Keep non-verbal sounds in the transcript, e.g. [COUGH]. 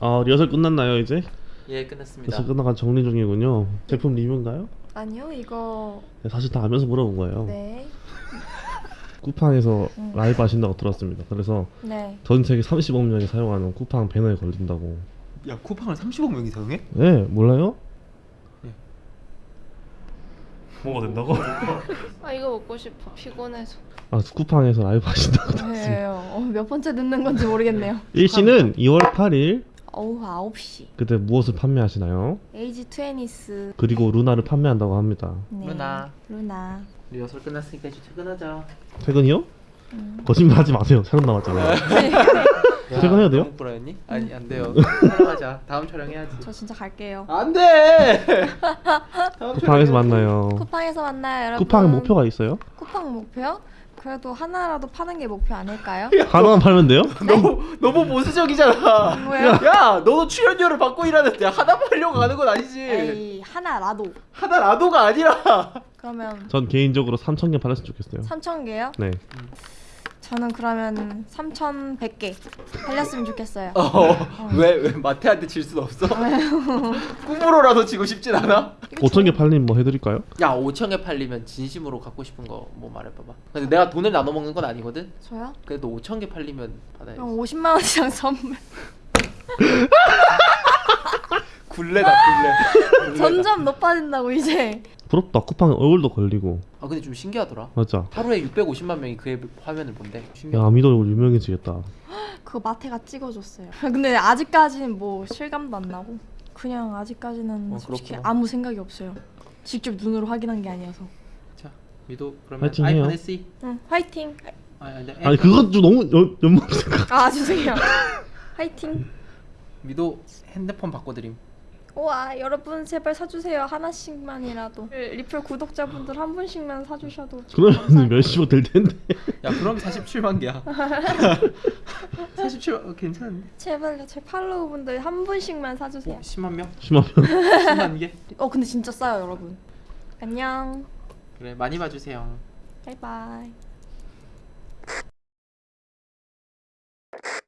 아 리허설 끝났나요 이제? 예 끝났습니다. 리허설 끝나가 정리 중이군요. 제품 리뷰인가요? 아니요 이거 네, 사실 다 알면서 물어본 거예요. 네. [LAUGHS] 쿠팡에서 음. 라이브 하신다고 들었습니다. 그래서 네. 전 세계 35억 명이 사용하는 쿠팡 배너에 걸린다고. 야 쿠팡을 30억 명이 사용해? 네 몰라요? 예. 뭐가 된다고? [LAUGHS] 아 이거 먹고 싶어 피곤해서. 아 쿠팡에서 라이브 하신다고 들었습니다. 네. 어, 몇 번째 듣는 건지 모르겠네요. 일시는 2월 8일 오후 9시. 그때 무엇을 판매하시나요? 에이지 트웨니스. 그리고 LUNA를 판매한다고 합니다. 네. LUNA. LUNA. 리허설 끝났으니까 이제 퇴근하자. 퇴근이요? 음. 거짓말 하지 마세요. 촬영 남았잖아요. [LAUGHS] 퇴근해야 돼요? 불안했니? 아니 안 돼요. 촬영하자. 다음 촬영해야지. 저 진짜 갈게요. 안 돼. [LAUGHS] 다음 쿠팡에서. 만나요. 쿠팡에서 만나요 여러분. 쿠팡에 목표가 있어요? 쿠팡 목표요? 그래도 하나라도 파는 게 목표 아닐까요? [LAUGHS] 하나만 팔면 돼요? [LAUGHS] 너무 너무 보수적이잖아. 뭐예요? [LAUGHS] 야, 너도 출연료를 받고 일하는데 하나 팔려고 가는 건 아니지. 에이 하나라도. 하나 라도가 아니라. 그러면 전 개인적으로 3천 개 팔았으면 좋겠어요. 3천 개요? 네. 저는 그러면 3,100개 팔렸으면 좋겠어요. 어, 왜, 왜 마태한테 질순 없어? [LAUGHS] 꿈으로라도 지고 싶진 않아? 5천 개 팔리면 뭐 해드릴까요? 야, 5천 개 팔리면 진심으로 갖고 싶은 거 뭐 말해봐봐. 근데 내가 돈을 나눠 먹는 건 아니거든. 저요? 그래도 5천 개 팔리면 받아야지. 그럼 50만 원이랑 선물. [LAUGHS] 굴레다 굴레. [LAUGHS] 굴레다. 점점 높아진다고 이제. 부럽다. 쿠팡에 얼굴도 걸리고. 아 근데 좀 신기하더라. 맞아. 하루에 650만 명이 그의 화면을 본대. 야 신기하다. 아미도 얼굴 유명해지겠다. [GASPS] 그거 마태가 찍어줬어요. [LAUGHS] 근데 아직까지는 뭐 실감도 안 나고 그냥 아직까지는 어, 솔직히 그렇구나. 아무 생각이 없어요. 직접 눈으로 확인한 게 아니어서. 자, 미도 그러면 파이팅 아이폰 해요. SE. 응, 화이팅. 아, 아니, 아니 그건 좀 너무 연- 연막 생각. 아 죄송해요. [LAUGHS] 화이팅. 미도 핸드폰 바꿔드림. 우와 여러분 제발 사주세요 하나씩만이라도 리플 구독자분들 한 분씩만 사주셔도 그러면 몇십억 될 텐데. 야 그럼 47만 개야. [LAUGHS] 47만 어, 괜찮은데? 제발요 제 팔로우분들 한 분씩만 사주세요 어, 10만 명? 10만 명. 10만 개? [LAUGHS] 어 근데 진짜 싸요 여러분 안녕 그래 많이 봐주세요. 바이바이